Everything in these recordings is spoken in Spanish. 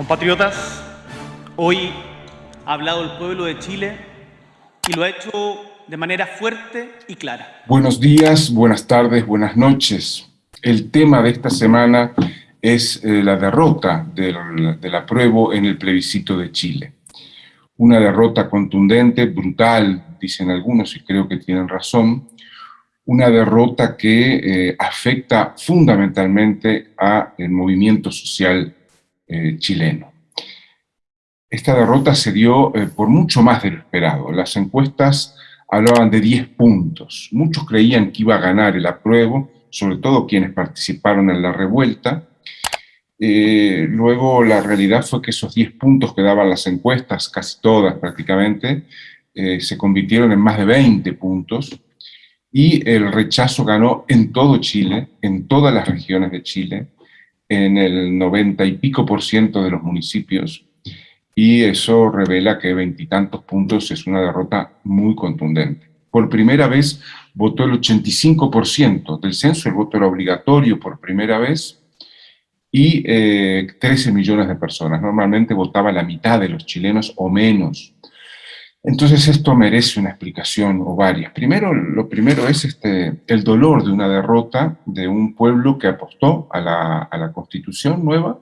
Compatriotas, hoy ha hablado el pueblo de Chile y lo ha hecho de manera fuerte y clara. Buenos días, buenas tardes, buenas noches. El tema de esta semana es eh, la derrota del, del apruebo en el plebiscito de Chile. Una derrota contundente, brutal, dicen algunos, y creo que tienen razón, una derrota que eh, afecta fundamentalmente al movimiento social eh, chileno. Esta derrota se dio eh, por mucho más de lo esperado. Las encuestas hablaban de 10 puntos. Muchos creían que iba a ganar el apruebo, sobre todo quienes participaron en la revuelta. Eh, luego la realidad fue que esos 10 puntos que daban las encuestas, casi todas prácticamente, se convirtieron en más de 20 puntos, y el rechazo ganó en todo Chile, en todas las regiones de Chile, en el 90 y pico por ciento de los municipios, y eso revela que veintitantos puntos es una derrota muy contundente. Por primera vez votó el 85% del censo, el voto era obligatorio por primera vez, y 13 eh, millones de personas. Normalmente votaba la mitad de los chilenos o menos. Entonces esto merece una explicación o varias. Primero, lo primero es este, el dolor de una derrota de un pueblo que apostó a la, constitución nueva.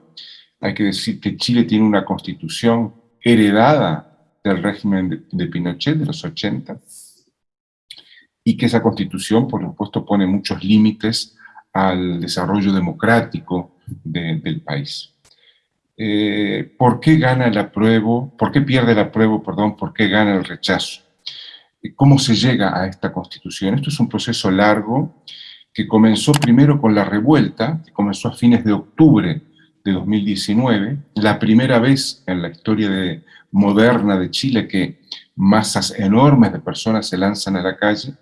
Hay que decir que Chile tiene una constitución heredada del régimen de, Pinochet de los 80 y que esa constitución, por supuesto, pone muchos límites al desarrollo democrático del país. Eh, ¿por qué gana el apruebo? ¿Por qué pierde el apruebo, perdón? ¿Por qué gana el rechazo? ¿Cómo se llega a esta constitución? Esto es un proceso largo que comenzó primero con la revuelta, que comenzó a fines de octubre de 2019, la primera vez en la historia moderna de Chile que masas enormes de personas se lanzan a la calle,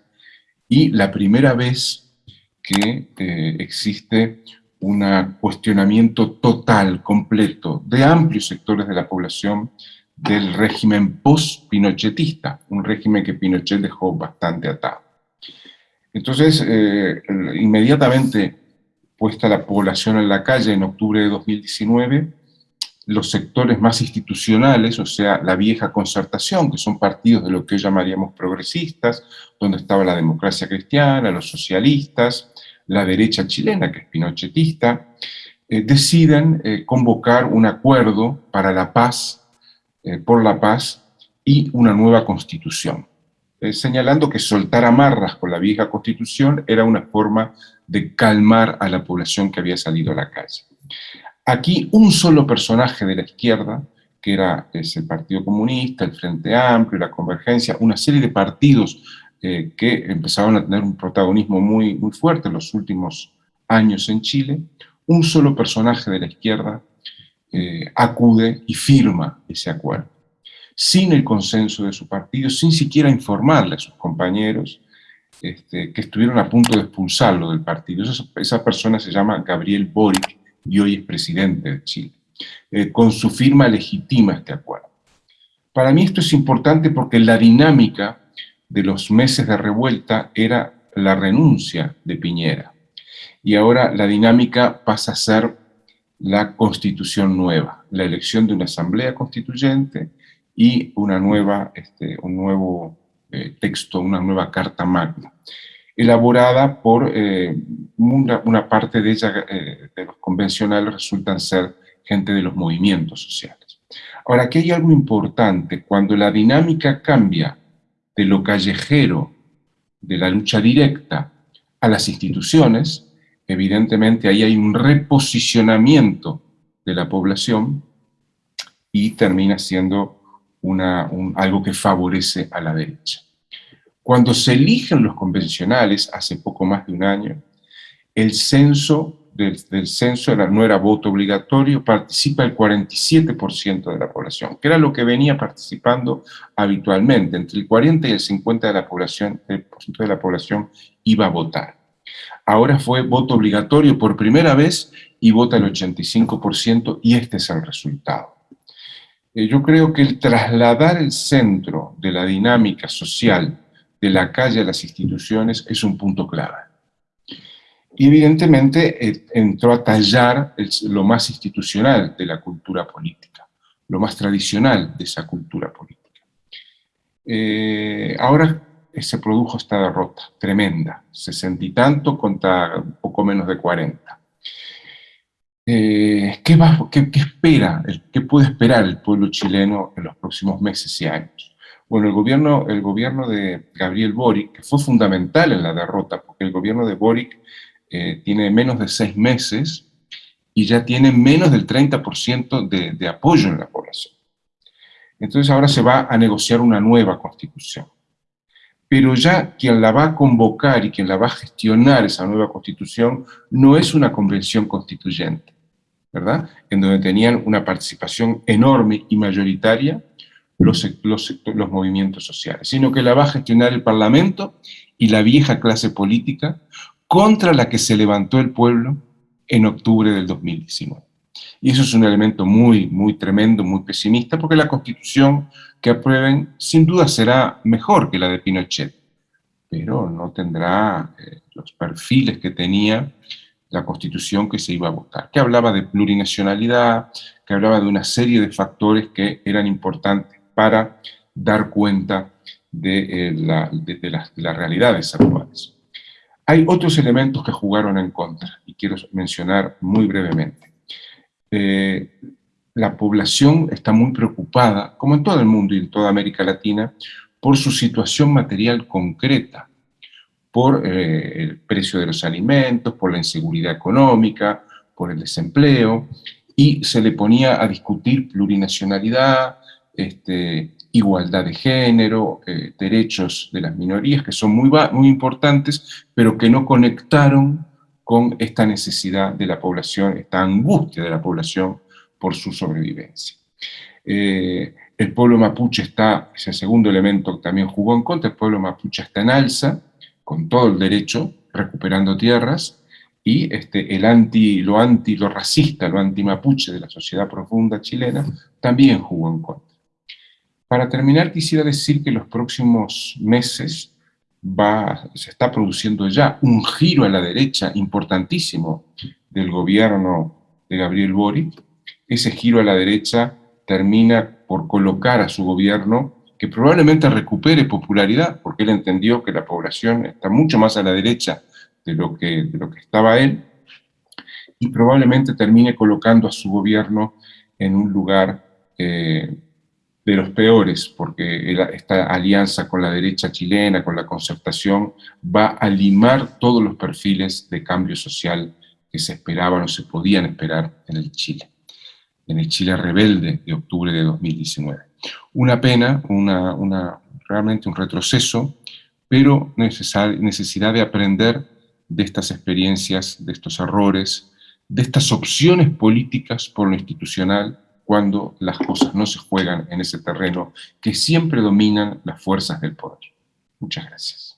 y la primera vez que eh, existe un cuestionamiento total, completo, de amplios sectores de la población del régimen post-pinochetista, un régimen que Pinochet dejó bastante atado. Entonces, eh, inmediatamente puesta la población en la calle en octubre de 2019, los sectores más institucionales, o sea, la vieja concertación, que son partidos de lo que hoy llamaríamos progresistas, donde estaba la democracia cristiana, los socialistas, la derecha chilena, que es pinochetista, eh, deciden eh, convocar un acuerdo para la paz, eh, por la paz y una nueva constitución, señalando que soltar amarras con la vieja constitución era una forma de calmar a la población que había salido a la calle. Aquí un solo personaje de la izquierda, que era el Partido Comunista, el Frente Amplio, la Convergencia, una serie de partidos eh, que empezaron a tener un protagonismo muy, muy fuerte en los últimos años en Chile, un solo personaje de la izquierda eh, acude y firma ese acuerdo, sin el consenso de su partido, sin siquiera informarle a sus compañeros este, que estuvieron a punto de expulsarlo del partido. Esa, persona se llama Gabriel Boric y hoy es presidente de Chile. Eh, con su firma legitima este acuerdo. Para mí esto es importante porque la dinámica de los meses de revuelta era la renuncia de Piñera. Y ahora la dinámica pasa a ser la constitución nueva, la elección de una asamblea constituyente y una nueva, este, un nuevo eh, texto, una nueva carta magna, elaborada por eh, una, parte de ella, eh, de los convencionales, resultan ser gente de los movimientos sociales. Ahora, aquí hay algo importante, cuando la dinámica cambia de lo callejero, de la lucha directa, a las instituciones, evidentemente ahí hay un reposicionamiento de la población y termina siendo una, algo que favorece a la derecha. Cuando se eligen los convencionales, hace poco más de un año, el censo del, censo no era voto obligatorio, participa el 47% de la población, que era lo que venía participando habitualmente, entre el 40 y el 50% de la población, el de la población iba a votar. Ahora fue voto obligatorio por primera vez y vota el 85% y este es el resultado. Eh, yo creo que el trasladar el centro de la dinámica social de la calle a las instituciones es un punto clave y evidentemente eh, entró a tallar lo más institucional de la cultura política, lo más tradicional de esa cultura política. Eh, ahora se produjo esta derrota tremenda, sesenta y tanto contra poco menos de 40. Eh, ¿qué, qué, espera, qué puede esperar el pueblo chileno en los próximos meses y años? Bueno, el gobierno, el gobierno de Gabriel Boric, que fue fundamental en la derrota, porque el gobierno de Boric eh, tiene menos de seis meses y ya tiene menos del 30% de, de apoyo en la población. Entonces ahora se va a negociar una nueva constitución. Pero ya quien la va a convocar y quien la va a gestionar esa nueva constitución no es una convención constituyente, ¿verdad? En donde tenían una participación enorme y mayoritaria los, los, los movimientos sociales, sino que la va a gestionar el Parlamento y la vieja clase política contra la que se levantó el pueblo en octubre del 2019. Y eso es un elemento muy, muy tremendo, muy pesimista, porque la constitución que aprueben sin duda será mejor que la de Pinochet, pero no tendrá eh, los perfiles que tenía la constitución que se iba a votar, que hablaba de plurinacionalidad, que hablaba de una serie de factores que eran importantes para dar cuenta de, eh, de las realidades actuales. Hay otros elementos que jugaron en contra, y quiero mencionar muy brevemente. Eh, la población está muy preocupada, como en todo el mundo y en toda América Latina, por su situación material concreta, por eh, el precio de los alimentos, por la inseguridad económica, por el desempleo, y se le ponía a discutir plurinacionalidad, este, igualdad de género, eh, derechos de las minorías, que son muy, muy importantes, pero que no conectaron con esta necesidad de la población, esta angustia de la población por su sobrevivencia. Eh, el pueblo mapuche está, es el segundo elemento también jugó en contra, el pueblo mapuche está en alza, con todo el derecho, recuperando tierras, y este, el anti, lo anti, lo racista, lo anti-mapuche de la sociedad profunda chilena, también jugó en contra. Para terminar, quisiera decir que los próximos meses se está produciendo ya un giro a la derecha importantísimo del gobierno de Gabriel Boric. Ese giro a la derecha termina por colocar a su gobierno que probablemente recupere popularidad, porque él entendió que la población está mucho más a la derecha de lo que, estaba él, y probablemente termine colocando a su gobierno en un lugar eh, de los peores, porque esta alianza con la derecha chilena, con la concertación, va a limar todos los perfiles de cambio social que se esperaban o se podían esperar en el Chile, en el Chile rebelde de octubre de 2019. Una pena, una, una realmente un retroceso, pero necesidad de aprender de estas experiencias, de estos errores, de estas opciones políticas por lo institucional cuando las cosas no se juegan en ese terreno que siempre dominan las fuerzas del poder. Muchas gracias.